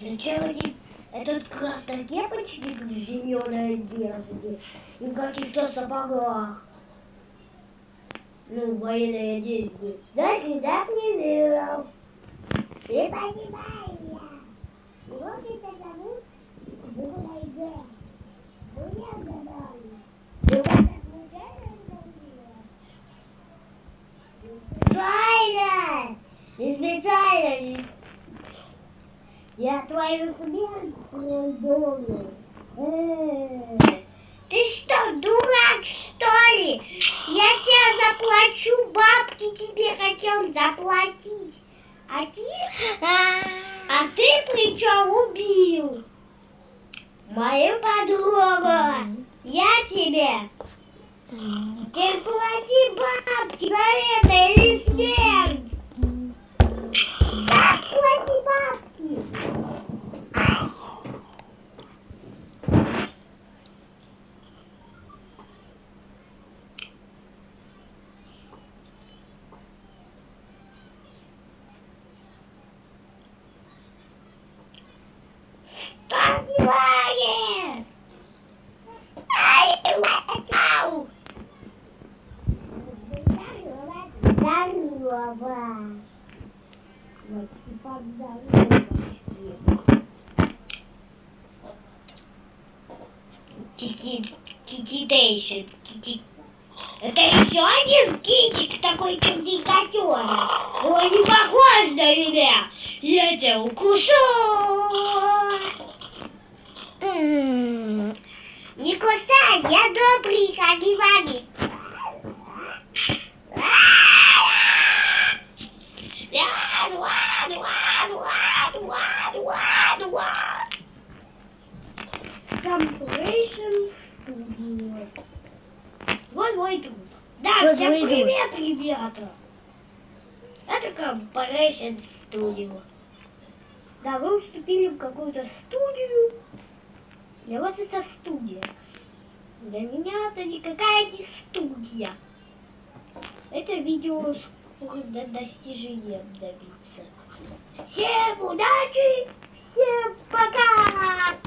Зачем эти, этот красной кепочки в зеленой одежде и в каких-то сапогах? Ну, военной одежде. До свидания, Не понимаю я. Его меня зовут Бурайге. Ну, я угадаю. Ты вот так случайно Специально! Не специально! Я твою смерть придумал. Ты что, дурак, что ли? Я тебе заплачу, бабки тебе хотел заплатить. А ты, а ты причем убил мою подругу. Я тебе ты плати бабки за это или смерть. Кититейшн. Кити... Это еще один кинчик такой черненькотера. Он не похож на меня. Я тебя укушу. Не кусай, я добрый, как Иваны. Compilation Studio. Вот мой друг. Да, Вот всем мой друг. привет, ребята. Это Compilation Studio. Да, вы уступили в какую-то студию. Для вас это студия. Для меня это никакая не студия. Это видео до достижения добиться. Всем удачи! Всем пока!